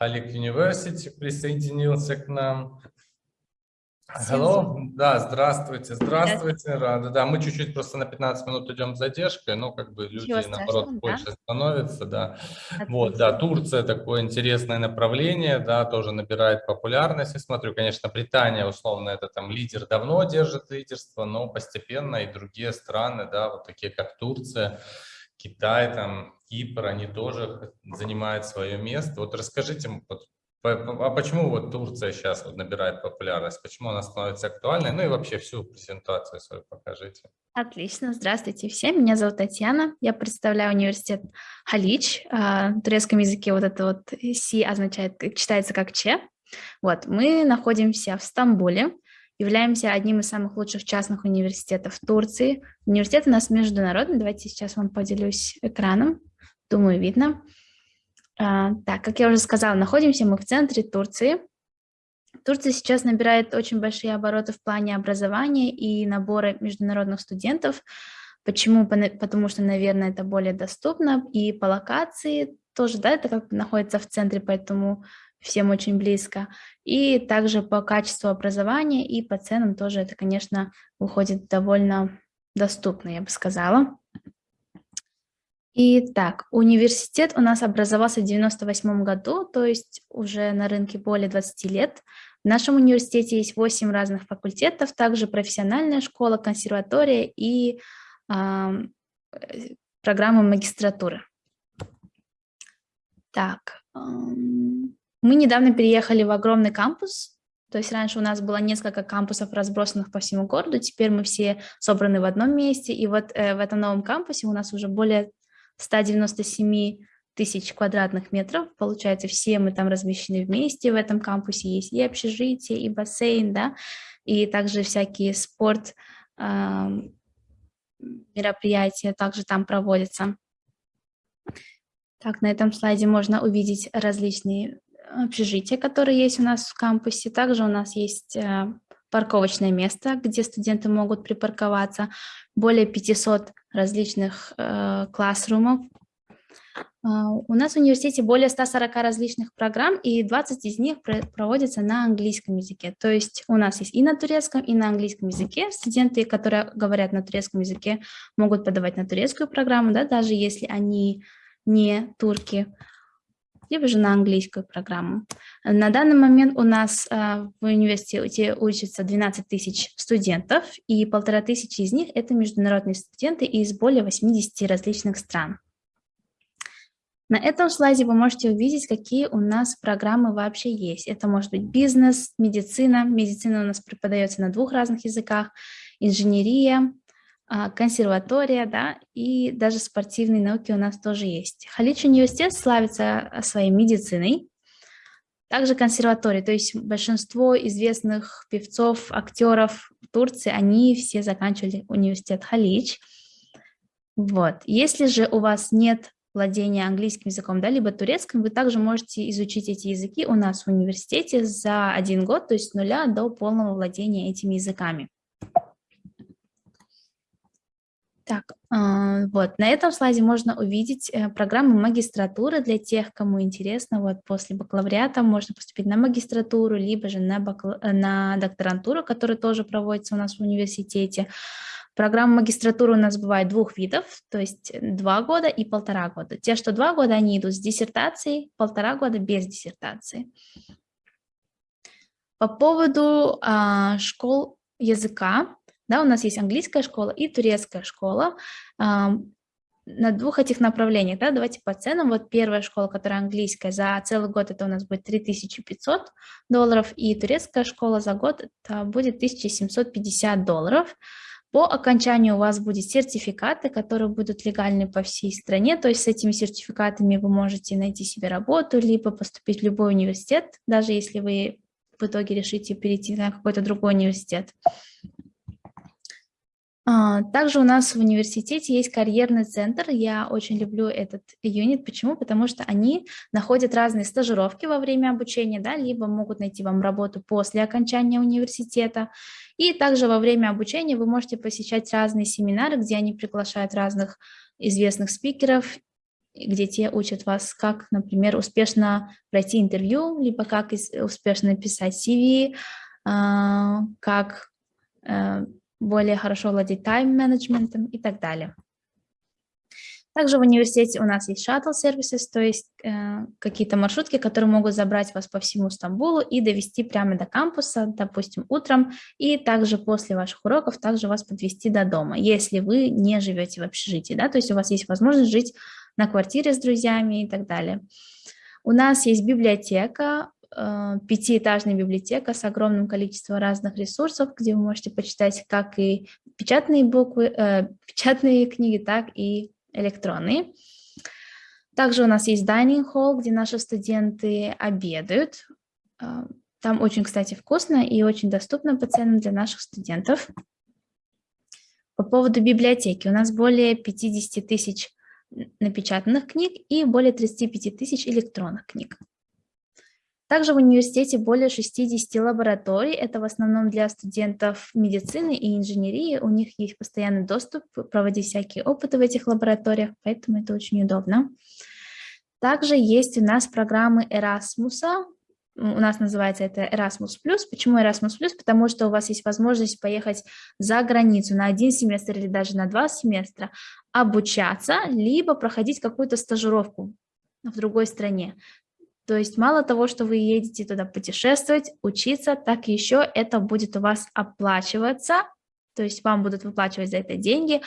Халик University присоединился к нам. Hello. Да, здравствуйте, здравствуйте, рада. Да, мы чуть-чуть просто на 15 минут идем с задержкой, но как бы люди, наоборот, страшного, да. больше становятся, да. Отлично. Вот, да, Турция такое интересное направление, да, тоже набирает популярность. Я смотрю, конечно, Британия, условно, это там лидер давно держит лидерство, но постепенно и другие страны, да, вот такие как Турция, Китай, там, Кипр, они тоже занимают свое место. Вот расскажите, а почему вот Турция сейчас вот набирает популярность, почему она становится актуальной, ну и вообще всю презентацию свою покажите. Отлично. Здравствуйте всем. Меня зовут Татьяна. Я представляю университет Халич. А, На турецком языке вот это вот «си» означает, э, читается как «че». Вот, мы находимся в Стамбуле, являемся одним из самых лучших частных университетов в Турции. Университет у нас международный. Давайте сейчас вам поделюсь экраном. Думаю, видно. А, Так, как я уже сказала, находимся мы в центре Турции. Турция сейчас набирает очень большие обороты в плане образования и набора международных студентов. Почему? Потому что, наверное, это более доступно. И по локации тоже, да, это как находится в центре, поэтому всем очень близко. И также по качеству образования и по ценам тоже это, конечно, выходит довольно доступно, я бы сказала. Итак, университет у нас образовался в 98 году, то есть уже на рынке более 20 лет. В нашем университете есть 8 разных факультетов, также профессиональная школа, консерватория и э, программа магистратуры. Так, ам, мы недавно переехали в огромный кампус, то есть раньше у нас было несколько кампусов, разбросанных по всему городу, теперь мы все собраны в одном месте, и вот э, в этом новом кампусе у нас уже более 197 тысяч квадратных метров, получается, все мы там размещены вместе в этом кампусе, есть и общежитие, и бассейн, да, и также всякие спорт ам, мероприятия также там проводятся. Так, на этом слайде можно увидеть различные общежития, которые есть у нас в кампусе. Также у нас есть э, парковочное место, где студенты могут припарковаться. Более 500 различных э, классрумов. А, У нас в университете более 140 различных программ, и 20 из них про- проводятся на английском языке. То есть у нас есть и на турецком, и на английском языке. Студенты, которые говорят на турецком языке, могут подавать на турецкую программу, да, даже если они не турки, либо же на английскую программу. На данный момент у нас а, в университете учатся 12 тысяч студентов, и полтора тысячи из них – это международные студенты из более 80 различных стран. На этом слайде вы можете увидеть, какие у нас программы вообще есть. Это может быть бизнес, медицина. Медицина у нас преподается на двух разных языках, инженерия, консерватория, да, и даже спортивные науки у нас тоже есть. Халич университет славится а, своей медициной, также консерватория, то есть большинство известных певцов, актеров Турции, они все заканчивали университет Халич. Вот. Если же у вас нет владения английским языком, да, либо турецким, вы также можете изучить эти языки у нас в университете за один год, то есть с нуля до полного владения этими языками. Так, а, вот, на этом слайде можно увидеть э, программу магистратуры для тех, кому интересно, вот после бакалавриата можно поступить на магистратуру, либо же на, бакал- э, на докторантуру, которая тоже проводится у нас в университете. Программа магистратуры у нас бывает двух видов, то есть два года и полтора года. Те, что два года, они идут с диссертацией, полтора года без диссертации. По поводу а, школ языка, да, у нас есть английская школа и турецкая школа. На двух этих направлениях, да, давайте по ценам. Вот первая школа, которая английская, за целый год это у нас будет 3500 долларов, и турецкая школа за год это будет 1750 долларов. По окончанию у вас будут сертификаты, которые будут легальны по всей стране, то есть с этими сертификатами вы можете найти себе работу, либо поступить в любой университет, даже если вы в итоге решите перейти на какой-то другой университет. А, Также у нас в университете есть карьерный центр. Я очень люблю этот юнит. Почему? Потому что они находят разные стажировки во время обучения, да, либо могут найти вам работу после окончания университета. И также во время обучения вы можете посещать разные семинары, где они приглашают разных известных спикеров где те учат вас, как, например, успешно пройти интервью, либо как успешно написать CV, а, как э, более хорошо владеть тайм-менеджментом и так далее. Также в университете у нас есть шаттл-сервисы, то есть э, какие-то маршрутки, которые могут забрать вас по всему Стамбулу и довести прямо до кампуса, допустим, утром, и также после ваших уроков также вас подвести до дома, если вы не живете в общежитии, да, то есть у вас есть возможность жить на квартире с друзьями и так далее. У нас есть библиотека, пятиэтажная библиотека с огромным количеством разных ресурсов, где вы можете почитать как и печатные буквы, э, печатные книги, так и электронные. Также у нас есть dining hall, где наши студенты обедают. А, там очень, кстати, вкусно и очень доступно по ценам для наших студентов. По поводу библиотеки. У нас более 50 тысяч напечатанных книг и более 35 тысяч электронных книг. Также в университете более 60 лабораторий, это в основном для студентов медицины и инженерии, у них есть постоянный доступ проводить всякие опыты в этих лабораториях, поэтому это очень удобно. Также есть у нас программы Erasmus, у нас называется это Erasmus+. Почему Erasmus+? Потому что у вас есть возможность поехать за границу на один семестр или даже на два семестра, обучаться, либо проходить какую-то стажировку в другой стране. То есть мало того, что вы едете туда путешествовать, учиться, так еще это будет у вас оплачиваться, то есть вам будут выплачивать за это деньги.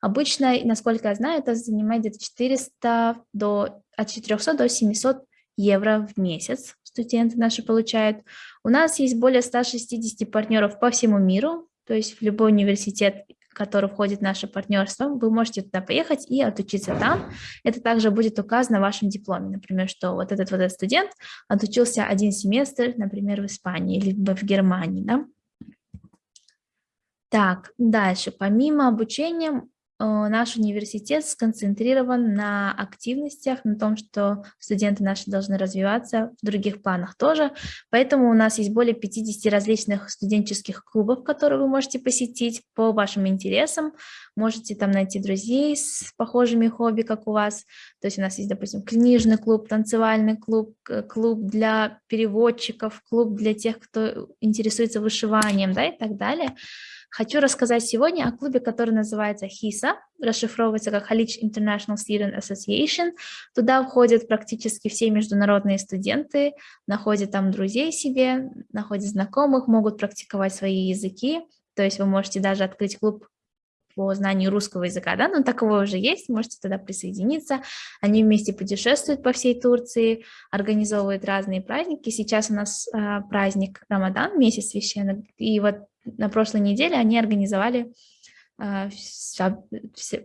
Обычно, насколько я знаю, это занимает где-то 400 до, от 400 до 700 евро в месяц студенты наши получают. У нас есть более 160 партнеров по всему миру, то есть в любой университет который входит в наше партнерство, вы можете туда поехать и отучиться там. Это также будет указано в вашем дипломе, например, что вот этот вот этот студент отучился один семестр, например, в Испании, либо в Германии, да. Так, дальше. Помимо обучения наш университет сконцентрирован на активностях, на том, что студенты наши должны развиваться в других планах тоже. Поэтому у нас есть более 50 различных студенческих клубов, которые вы можете посетить по вашим интересам. Можете там найти друзей с похожими хобби, как у вас. То есть у нас есть, допустим, книжный клуб, танцевальный клуб, клуб для переводчиков, клуб для тех, кто интересуется вышиванием да, и так далее. Хочу рассказать сегодня о клубе, который называется HISA, расшифровывается как Halych International Student Association. Туда входят практически все международные студенты, находят там друзей себе, находят знакомых, могут практиковать свои языки. То есть вы можете даже открыть клуб по знанию русского языка, да, но таковой уже есть, можете туда присоединиться. Они вместе путешествуют по всей Турции, организовывают разные праздники. Сейчас у нас э, праздник Рамадан, месяц священный, и вот на прошлой неделе они организовали э,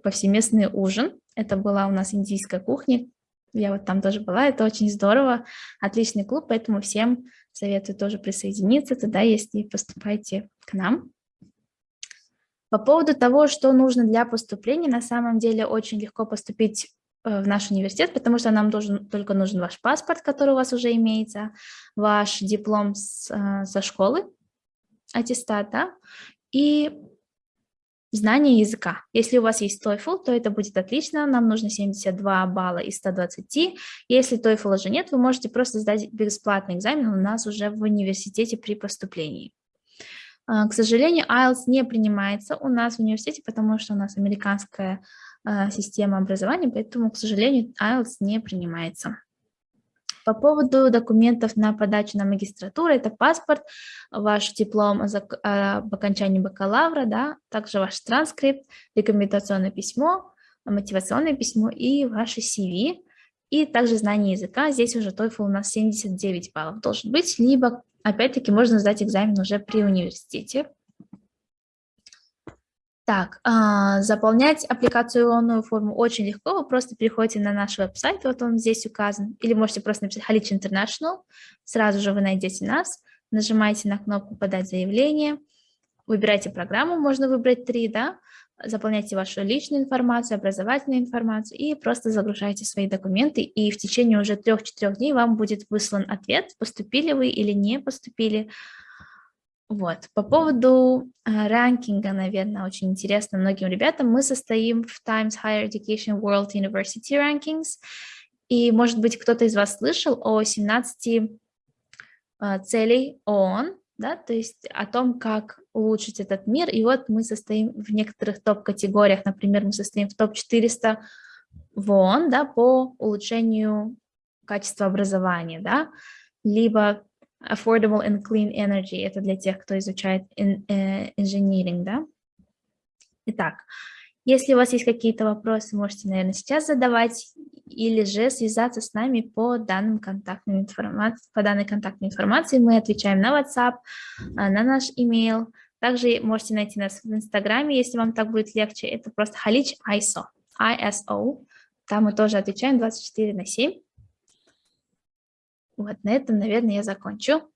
повсеместный ужин. Это была у нас индийская кухня. Я вот там тоже была, это очень здорово, отличный клуб, поэтому всем советую тоже присоединиться туда, если поступаете к нам. По поводу того, что нужно для поступления, на самом деле очень легко поступить э, в наш университет, потому что нам должен, только нужен ваш паспорт, который у вас уже имеется, ваш диплом с, э, со школы, аттестат, да, и знание языка. Если у вас есть TOEFL, то это будет отлично, нам нужно 72 балла из 120. Если TOEFL уже нет, вы можете просто сдать бесплатный экзамен у нас уже в университете при поступлении. А, к сожалению, IELTS не принимается у нас в университете, потому что у нас американская а, система образования, поэтому, к сожалению, IELTS не принимается. По поводу документов на подачу на магистратуру, это паспорт, ваш диплом об окончании бакалавра, да, также ваш транскрипт, рекомендационное письмо, мотивационное письмо и ваше CV, и также знание языка. Здесь уже TOEFL у нас 79 баллов должен быть, либо, опять-таки, можно сдать экзамен уже при университете. Так, а, заполнять аппликационную форму очень легко. Вы просто переходите на наш веб-сайт, вот он здесь указан, или можете просто написать Халич International, сразу же вы найдете нас, нажимаете на кнопку «Подать заявление», выбирайте программу, можно выбрать три, да, заполняйте вашу личную информацию, образовательную информацию и просто загружайте свои документы, и в течение уже трех-четырех дней вам будет выслан ответ, поступили вы или не поступили, Вот, по поводу э, ранкинга, наверное, очень интересно многим ребятам. Мы состоим в Times Higher Education World University Rankings, и, может быть, кто-то из вас слышал о 17 э, целей ООН, да, то есть о том, как улучшить этот мир. И вот мы состоим в некоторых топ-категориях, например, мы состоим в топ-400 в ООН, да, по улучшению качества образования, да, либо affordable and clean energy, это для тех, кто изучает инженеринг, да. Итак, если у вас есть какие-то вопросы, можете, наверное, сейчас задавать или же связаться с нами по, данным контактной информации, по данной контактной информации. Мы отвечаем на WhatsApp, а, на наш email. Также можете найти нас в Инстаграме, если вам так будет легче. Это просто Халич ISO, ISO. Там мы тоже отвечаем 24 на 7. Вот на этом, наверное, я закончу.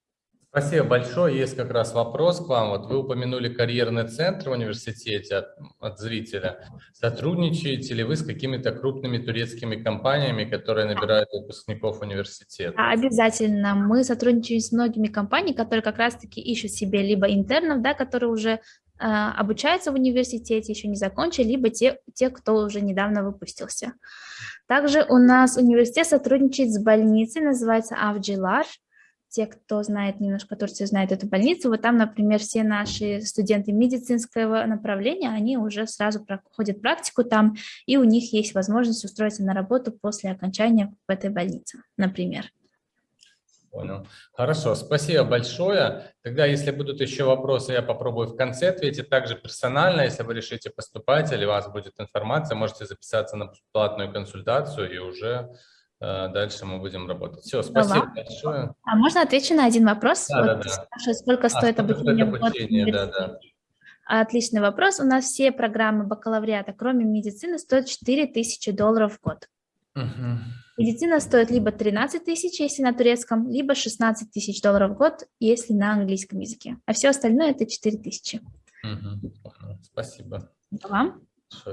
Спасибо большое. Есть как раз вопрос к вам. Вот вы упомянули карьерный центр в университете от, от зрителя. Сотрудничаете ли вы с какими-то крупными турецкими компаниями, которые набирают выпускников университета? Обязательно. Мы сотрудничаем с многими компаниями, которые как раз-таки ищут себе либо интернов, да, которые уже э, обучаются в университете, еще не закончили, либо те, те, кто уже недавно выпустился. Также у нас университет сотрудничает с больницей, называется Авджилар. Те, кто знает немножко Турцию, знают эту больницу. Вот там, например, все наши студенты медицинского направления, они уже сразу проходят практику там, и у них есть возможность устроиться на работу после окончания в этой больнице, например. Понял. Хорошо, спасибо большое. Тогда, если будут еще вопросы, я попробую в конце ответить. Также персонально, если вы решите поступать или у вас будет информация, можете записаться на платную консультацию и уже дальше мы будем работать. Все, спасибо Ага. большое. А можно отвечу на один вопрос? Да, вот да, да. Сколько стоит а, обучение? Стоит обучение да, да. Отличный вопрос. У нас все программы бакалавриата, кроме медицины, стоят 4000 долларов в год. Угу. Медицина стоит либо 13 тысяч, если на турецком, либо 16 тысяч долларов в год, если на английском языке. А все остальное это 4 тысячи. Угу. Спасибо. Вам.